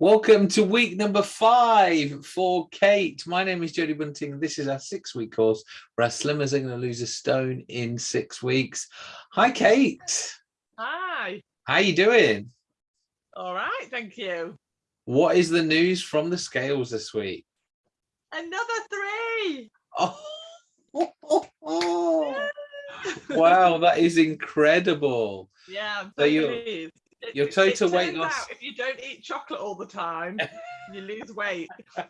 Welcome to week number five for Kate. My name is Jodie Bunting. This is our six week course where our slimmers are going to lose a stone in six weeks. Hi, Kate. Hi. How are you doing? All right, thank you. What is the news from the scales this week? Another three. Oh, wow, that is incredible. Yeah, So you're- your total weight loss- If you don't eat chocolate all the time, you lose weight.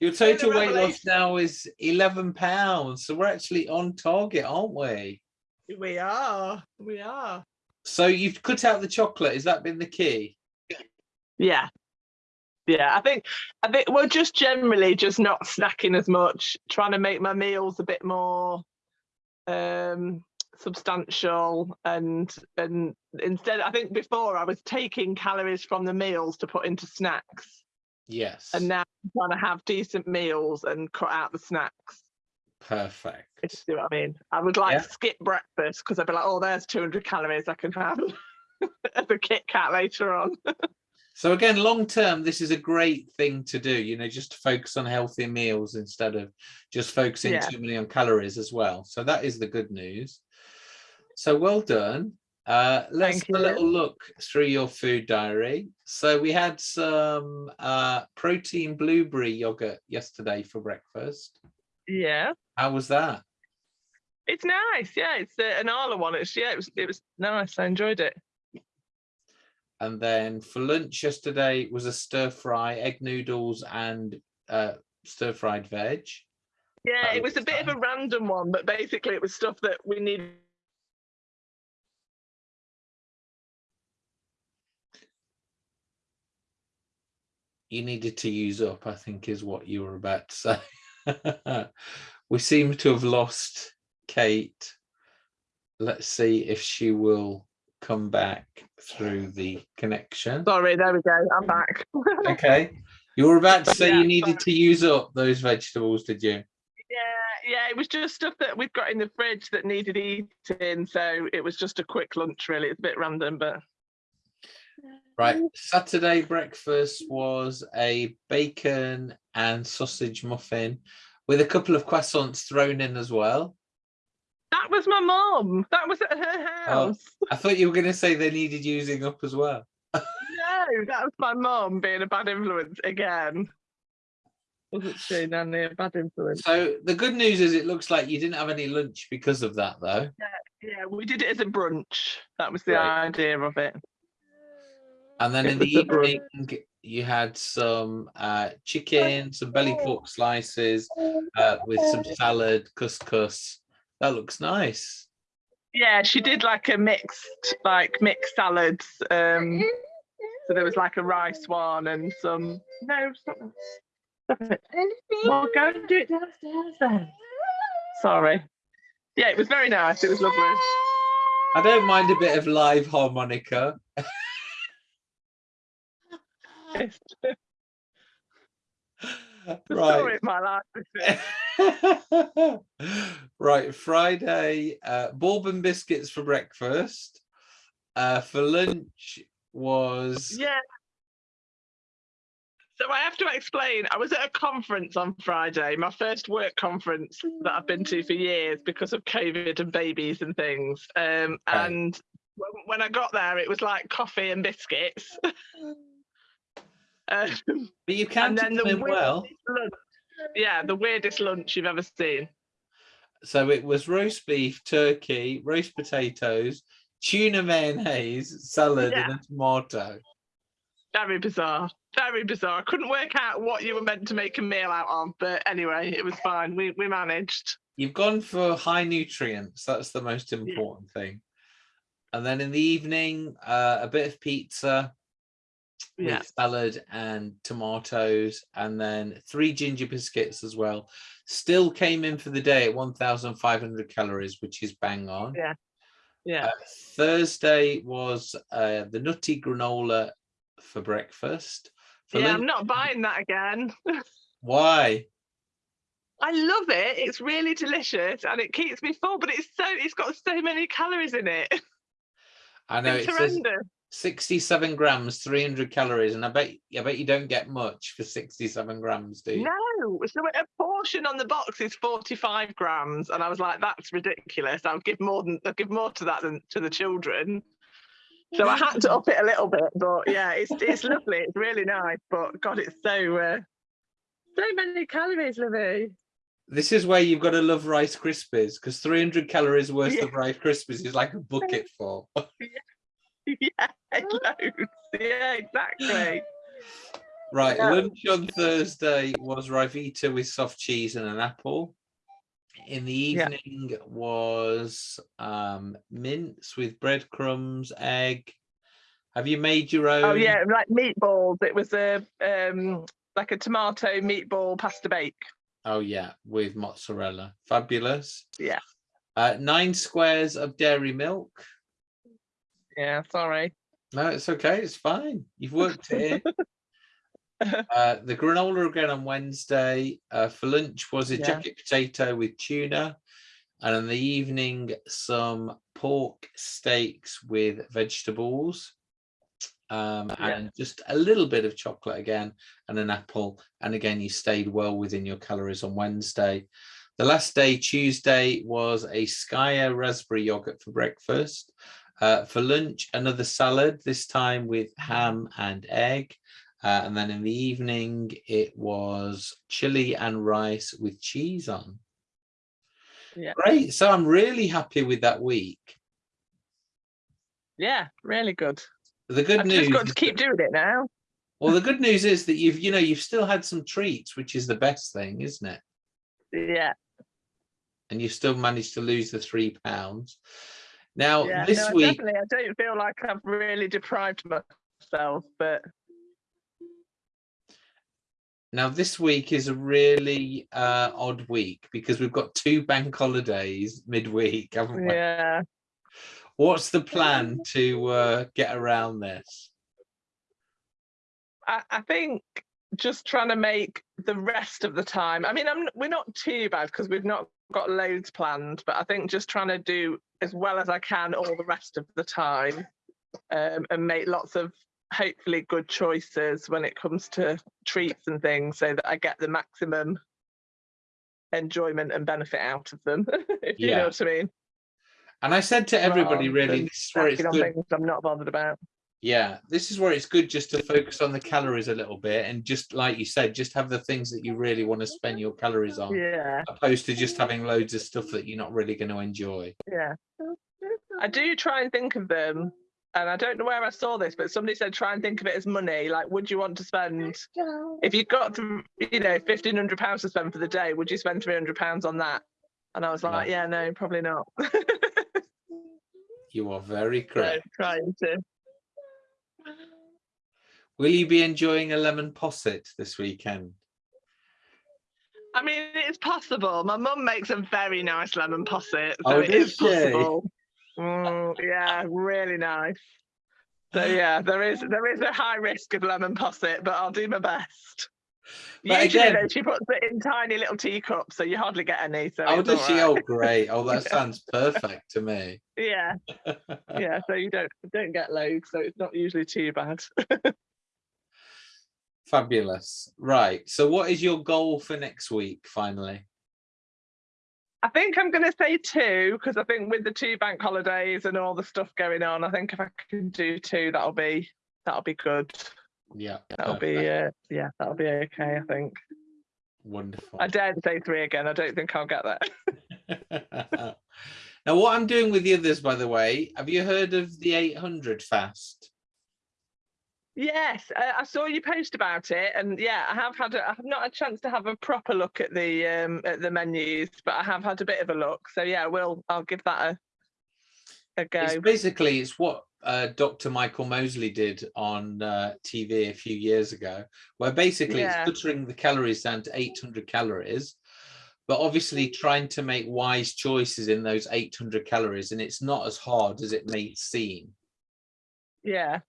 Your total weight loss now is 11 pounds. So we're actually on target, aren't we? We are. We are. So you've cut out the chocolate. Has that been the key? Yeah. Yeah, I think I think well just generally just not snacking as much, trying to make my meals a bit more um substantial and and instead I think before I was taking calories from the meals to put into snacks Yes. and now I'm trying to have decent meals and cut out the snacks. Perfect. You see what I mean? I would like Yeah. skip breakfast because I'd be like, oh, there's 200 calories I can have as a Kit Kat later on. So again, long term, this is a great thing to do, you know, just to focus on healthy meals instead of just focusing Yeah. too many on calories as well. So that is the good news. So well done. Uh, let's Thank have a little look through your food diary. So we had some uh, protein blueberry yogurt yesterday for breakfast. Yeah. How was that? It's nice, yeah. It's uh, an Arla one. It's yeah, it was it was nice. I enjoyed it. And then for lunch yesterday was a stir fry, egg noodles and uh, stir fried veg. Yeah, That it was a looks bit of a random one, but basically it was stuff that we needed. You needed to use up, I think is what you were about to say. we seem to have lost Kate. Let's see if she will come back through the connection. Sorry, there we go. I'm back. Okay. You were about to say Yeah, you needed to use up those vegetables, did you? yeah, yeah. It was just stuff that we've got in the fridge that needed eating, so it was just a quick lunch. Really, it's a bit random, but Right. Saturday breakfast was a bacon and sausage muffin with a couple of croissants thrown in as well. that was my mum. That was at her Oh. house. I thought you were going to say they needed using up as well. No, that was my mum being a bad influence again. Wasn't she, Nanny? A bad influence. So the good news is it looks like you didn't have any lunch because of that though. Yeah, we did it as a brunch. That was the Right. idea of it. And then in the was a brunch. evening you had some uh, chicken, some belly pork slices uh, with some salad, couscous. That looks nice. Yeah, she did like a mixed, like mixed salads. Um, so there was like a rice one and some. No, stop it. Stop it. Well, go and do it downstairs then. Sorry. Yeah, it was very nice. It was lovely. I don't mind a bit of live harmonica. The right. story of my life. right, Friday, uh, bourbon biscuits for breakfast. Uh, for lunch was Yeah. So I have to explain. I was at a conference on Friday, my first work conference that I've been to for years because of COVID and babies and things. Um, Okay. And when I got there, it was like coffee and biscuits. um, but you and counted then them the well. lunch. Yeah, the weirdest lunch you've ever seen. So it was roast beef, turkey, roast potatoes, tuna mayonnaise, salad, and a tomato. Very bizarre. Very bizarre. I couldn't work out what you were meant to make a meal out of, but anyway, it was fine. We we managed. You've gone for high nutrients. That's the most important thing. And then in the evening, uh, a bit of pizza Yeah. with salad and tomatoes, and then three ginger biscuits as well. Still came in for the day at 1,500 calories, which is bang on. Yeah. Yeah. Uh, Thursday was uh, the nutty granola for breakfast. For yeah, lunch- I'm not buying that again. Why? I love it. It's really delicious and it keeps me full, but it's so it's got so many calories in it. I know it's it says horrendous. 67 grams, 300 calories, and I bet I bet you don't get much for 67 grams, do you? No, so a portion on the box is 45 grams, and I was like, that's ridiculous. I'll give more than I'll give more to that than to the children. So I had to up it a little bit, but yeah, it's it's lovely. It's really nice, but God, it's so uh, so many calories, Livy. This is where you've got to love Rice Krispies because 300 calories worth Yeah. of Rice Krispies is like a bucket full. yeah, loads. Yeah, exactly. Right, Yeah. lunch on Thursday was Ryvita with soft cheese and an apple. In the Yeah. evening was um, mince with breadcrumbs, egg. Have you made your own? Oh yeah, like meatballs. It was a um like a tomato meatball pasta bake. Oh yeah, with mozzarella. Fabulous. Yeah. Uh, nine squares of dairy milk. Yeah, sorry. No, it's okay. It's fine. You've worked it in. Uh, the granola again on Wednesday. Uh, for lunch was a Yeah. jacket potato with tuna. And in the evening, some pork steaks with vegetables. Um, Yeah. and just a little bit of chocolate again and an apple. And again, you stayed well within your calories on Wednesday. The last day, Tuesday, was a Skyr raspberry yogurt for breakfast. Uh, for lunch, another salad, this time with ham and egg. Uh, and then in the evening, it was chili and rice with cheese on. Yeah. Great. So I'm really happy with that week. Yeah, really good. The good I've news. just got to keep doing it now. well, the good news is that you've, you know, you've still had some treats, which is the best thing, isn't it? Yeah. And you've still managed to lose the three pounds. Now, yeah. this no, week, definitely. I don't feel like I've really deprived myself, but now this week is a really uh, odd week because we've got two bank holidays midweek, haven't we? yeah. What's the plan to uh, get around this? I, I think just trying to make the rest of the time. I mean, I'm we're not too bad because we've not got loads planned, but I think just trying to do as well as I can all the rest of the time, um, and make lots of hopefully good choices when it comes to treats and things, so that I get the maximum enjoyment and benefit out of them. if you know what I mean. And I said to everybody, rather really, this is where it's good. things I'm not bothered about. Yeah, this is where it's good just to focus on the calories a little bit and just like you said, just have the things that you really want to spend your calories on, Yeah. opposed to just having loads of stuff that you're not really going to enjoy. Yeah. I do try and think of them, and I don't know where I saw this, but somebody said try and think of it as money. Like, would you want to spend if you got to, you know, fifteen hundred pounds to spend for the day? Would you spend three hundred pounds on that? And I was No. like, yeah, no, probably not. You are very so correct. trying to. Will you be enjoying a lemon posset this weekend? I mean, it's possible. My mum makes a very nice lemon posset, so Oh, it is she? possible. Mm, yeah, really nice. So yeah, there is there is a high risk of lemon posset, but I'll do my best. But Usually, again- she puts it in tiny little teacups, so you hardly get any. So Oh, does she? all Oh, great. Oh, that sounds perfect to me. Yeah, yeah. So you don't don't get loads, so it's not usually too bad. Fabulous. Right. So what is your goal for next week, finally? I think I'm going to say two because I think with the two bank holidays and all the stuff going on, I think if I can do two, that'll be that'll be good. Yeah. That'll be uh, yeah, that'll be okay. I think. Wonderful. I dared say three again. I don't think I'll get that. now, what I'm doing with the others, by the way, have you heard of the 800 fast? Yes, uh, I saw you post about it, and yeah, I have had a, I have not had a chance to have a proper look at the um at the menus, but I have had a bit of a look. So yeah, we'll I'll give that a a go. It's basically it's what uh, Dr. Michael Mosley did on uh, TV a few years ago, where basically Yeah. it's cutting the calories down to 800 calories, but obviously trying to make wise choices in those 800 calories, and it's not as hard as it may seem. Yeah,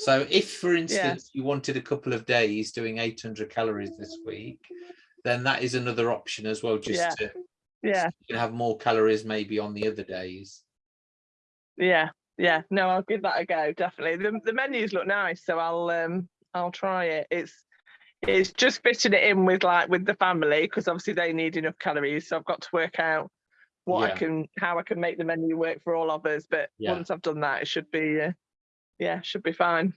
So if, for instance, you wanted a couple of days doing 800 calories this week, then that is another option as well, just Yeah. to yeah, you can have more calories maybe on the other days. yeah, yeah, no, I'll give that a go. Definitely. The the menus look nice, so I'll um I'll try it. It's it's just fitting it in with like with the family because obviously they need enough calories. So I've got to work out what Yeah. I can how I can make the menu work for all of us. But Yeah. once I've done that, it should be uh, yeah, should be fine.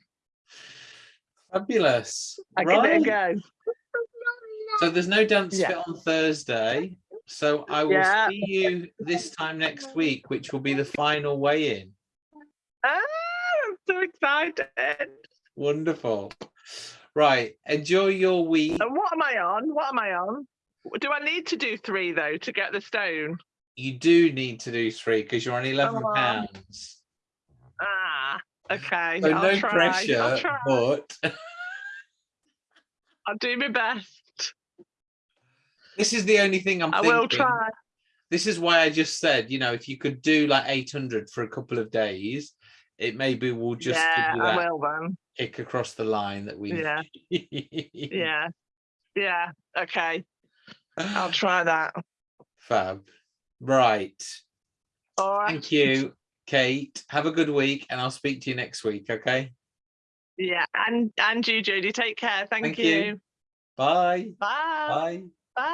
Fabulous. I give it a Right. go. So there's no dance Yeah. fit on Thursday. So I will Yeah. see you this time next week, which will be the final weigh-in. Ah, I'm so excited. Wonderful. Right. Enjoy your week. And what am I on? What am I on? Do I need to do three though to get the stone? You do need to do three because you're on 11 Oh. pounds. Ah, okay. So I'll no try. I'll pressure, try. but I'll do my best. this is the only thing I'm I thinking. will try. This is why I just said, you know, if you could do like 800 for a couple of days, it maybe will just yeah, I will then. kick across the line that we Yeah. Yeah. Yeah. Okay. I'll try that. Fab. Right. All right. Thank you, Kate. Have a good week and I'll speak to you next week. Okay. Yeah. And and you, Judy, take care. Thank, Thank you. you. Bye. Bye. Bye.